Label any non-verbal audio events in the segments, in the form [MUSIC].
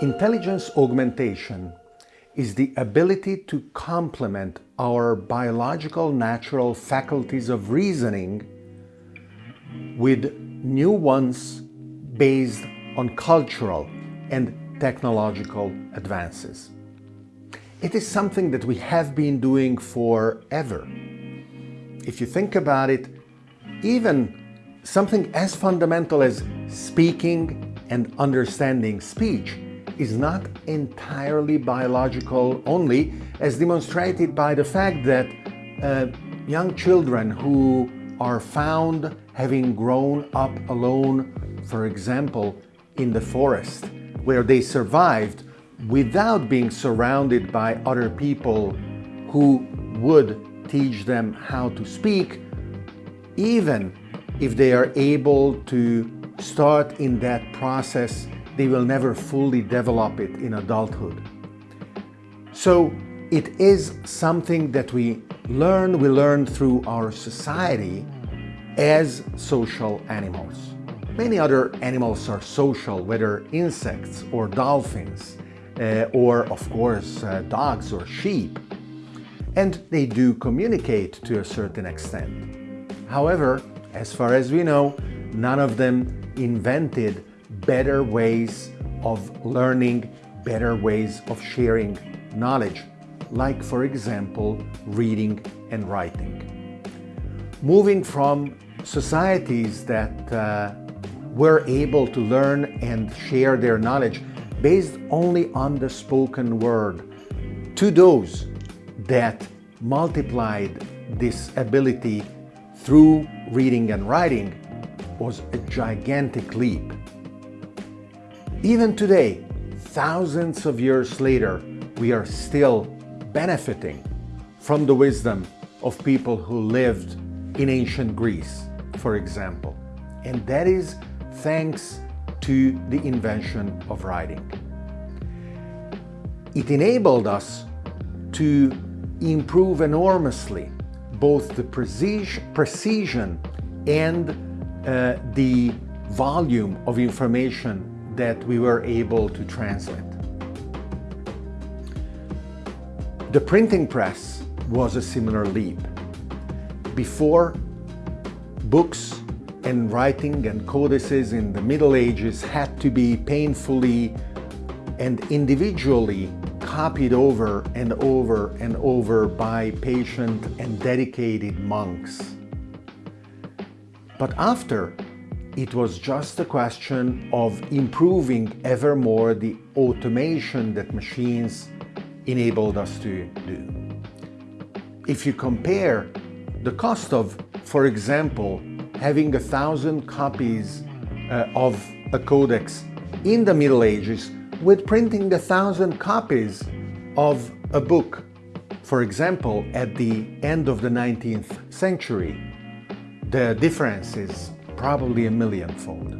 Intelligence augmentation is the ability to complement our biological natural faculties of reasoning with new ones based on cultural and technological advances. It is something that we have been doing forever. If you think about it, even something as fundamental as speaking and understanding speech is not entirely biological only, as demonstrated by the fact that uh, young children who are found having grown up alone, for example, in the forest, where they survived without being surrounded by other people who would teach them how to speak, even if they are able to start in that process they will never fully develop it in adulthood. So it is something that we learn, we learn through our society as social animals. Many other animals are social, whether insects or dolphins, uh, or of course uh, dogs or sheep. And they do communicate to a certain extent. However, as far as we know, none of them invented better ways of learning, better ways of sharing knowledge, like for example, reading and writing. Moving from societies that uh, were able to learn and share their knowledge based only on the spoken word to those that multiplied this ability through reading and writing was a gigantic leap. Even today, thousands of years later, we are still benefiting from the wisdom of people who lived in ancient Greece, for example. And that is thanks to the invention of writing. It enabled us to improve enormously both the precision and uh, the volume of information that we were able to transmit. The printing press was a similar leap. Before, books and writing and codices in the Middle Ages had to be painfully and individually copied over and over and over by patient and dedicated monks. But after it was just a question of improving ever more the automation that machines enabled us to do. If you compare the cost of, for example, having a thousand copies uh, of a codex in the Middle Ages with printing a thousand copies of a book, for example, at the end of the 19th century, the difference is probably a millionfold.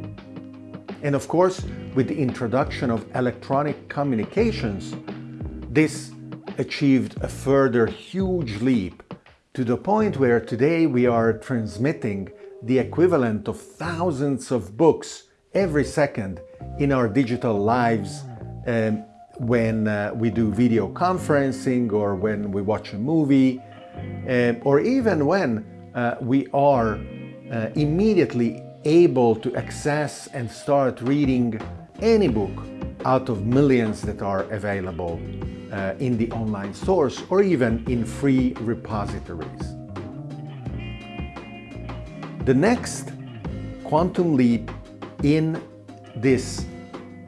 And of course, with the introduction of electronic communications, this achieved a further huge leap to the point where today we are transmitting the equivalent of thousands of books every second in our digital lives um, when uh, we do video conferencing or when we watch a movie um, or even when uh, we are uh, immediately able to access and start reading any book out of millions that are available uh, in the online source or even in free repositories. The next quantum leap in this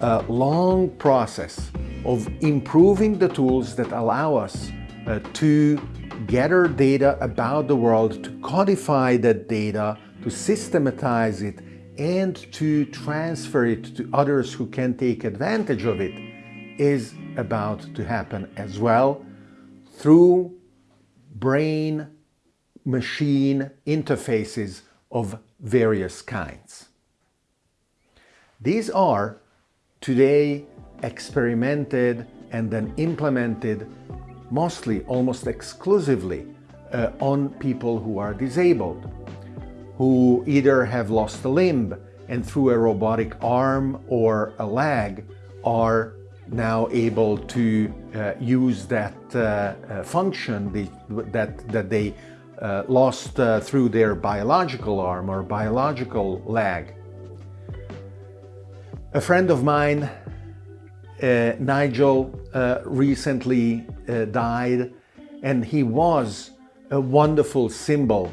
uh, long process of improving the tools that allow us uh, to gather data about the world, to codify that data, to systematize it and to transfer it to others who can take advantage of it is about to happen as well through brain-machine interfaces of various kinds. These are today experimented and then implemented mostly, almost exclusively, uh, on people who are disabled who either have lost a limb and through a robotic arm or a leg are now able to uh, use that uh, uh, function that, that they uh, lost uh, through their biological arm or biological leg. A friend of mine, uh, Nigel, recently died and he was a wonderful symbol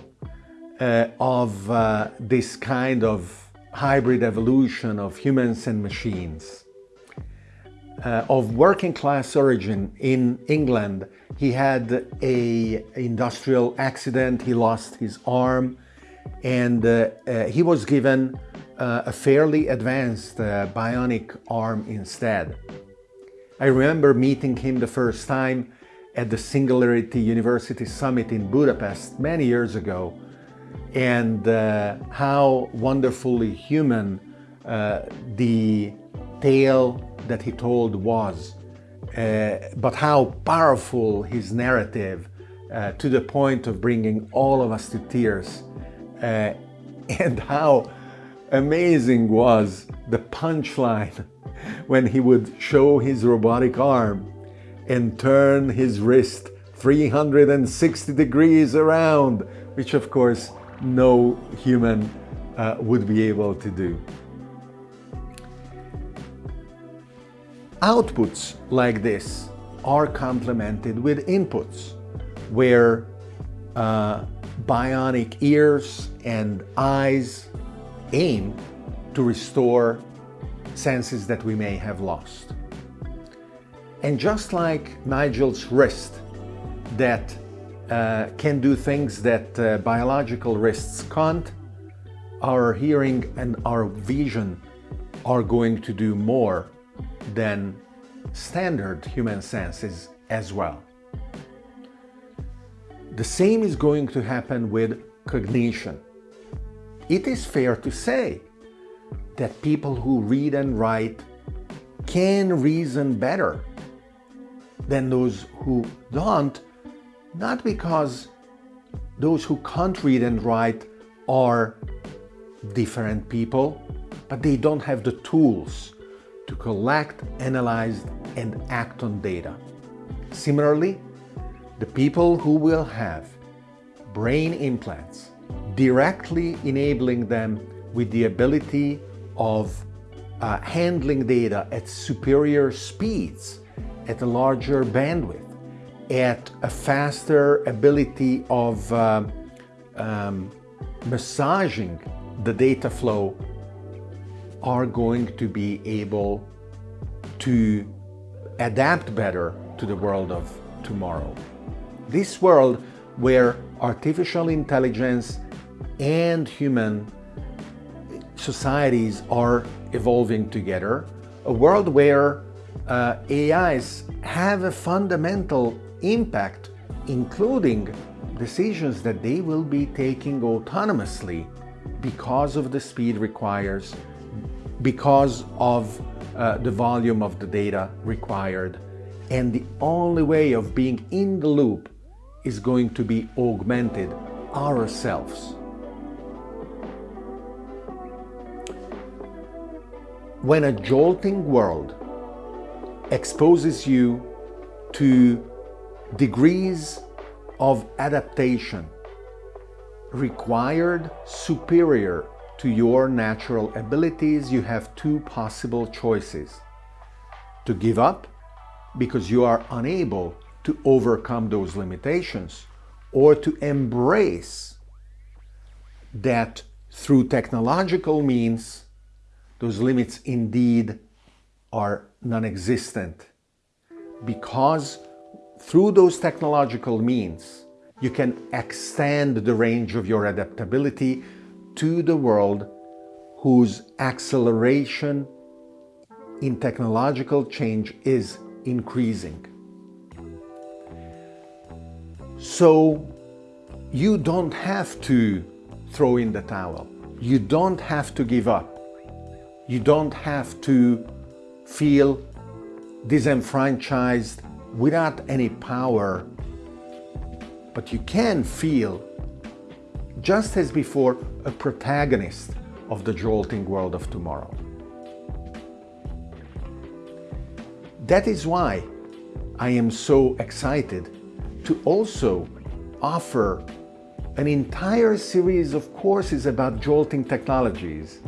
of this kind of hybrid evolution of humans and machines. Uh, of working class origin in England, he had a industrial accident, he lost his arm, and uh, uh, he was given uh, a fairly advanced uh, bionic arm instead. I remember meeting him the first time at the Singularity University Summit in Budapest many years ago, and uh, how wonderfully human uh, the tale that he told was, uh, but how powerful his narrative uh, to the point of bringing all of us to tears, uh, [LAUGHS] and how amazing was the punchline [LAUGHS] when he would show his robotic arm and turn his wrist 360 degrees around, which of course no human uh, would be able to do. Outputs like this are complemented with inputs where uh, bionic ears and eyes aim to restore senses that we may have lost. And just like Nigel's wrist that uh, can do things that uh, biological wrists can't, our hearing and our vision are going to do more than standard human senses as well. The same is going to happen with cognition. It is fair to say that people who read and write can reason better than those who don't, not because those who can't read and write are different people, but they don't have the tools to collect, analyze, and act on data. Similarly, the people who will have brain implants directly enabling them with the ability of uh, handling data at superior speeds, at a larger bandwidth, at a faster ability of uh, um, massaging the data flow are going to be able to adapt better to the world of tomorrow. This world where artificial intelligence and human societies are evolving together, a world where uh, AIs have a fundamental impact, including decisions that they will be taking autonomously because of the speed requires because of uh, the volume of the data required. And the only way of being in the loop is going to be augmented ourselves. When a jolting world exposes you to degrees of adaptation required superior to your natural abilities, you have two possible choices. To give up because you are unable to overcome those limitations, or to embrace that through technological means, those limits indeed are non-existent. Because through those technological means, you can extend the range of your adaptability to the world whose acceleration in technological change is increasing. So you don't have to throw in the towel. You don't have to give up. You don't have to feel disenfranchised without any power. But you can feel just as before, a protagonist of the jolting world of tomorrow. That is why I am so excited to also offer an entire series of courses about jolting technologies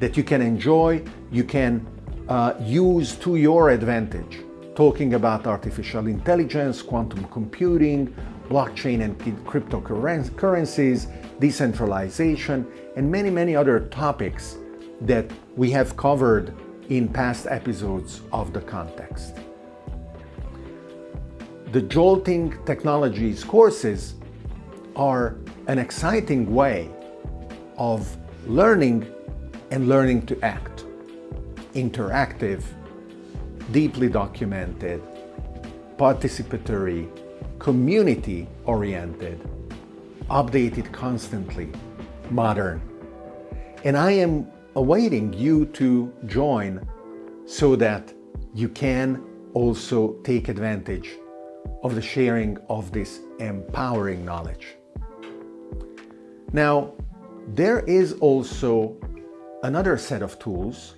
that you can enjoy, you can uh, use to your advantage. Talking about artificial intelligence, quantum computing, blockchain and cryptocurrencies, decentralization, and many, many other topics that we have covered in past episodes of the context. The Jolting Technologies courses are an exciting way of learning and learning to act. Interactive, deeply documented, participatory, community-oriented, updated constantly, modern. And I am awaiting you to join so that you can also take advantage of the sharing of this empowering knowledge. Now, there is also another set of tools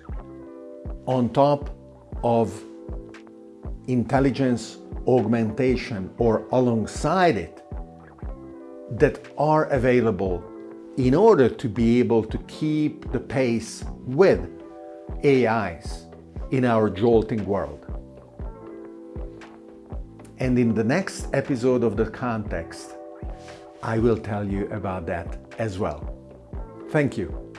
on top of intelligence augmentation or alongside it that are available in order to be able to keep the pace with AIs in our jolting world. And in the next episode of The Context, I will tell you about that as well. Thank you.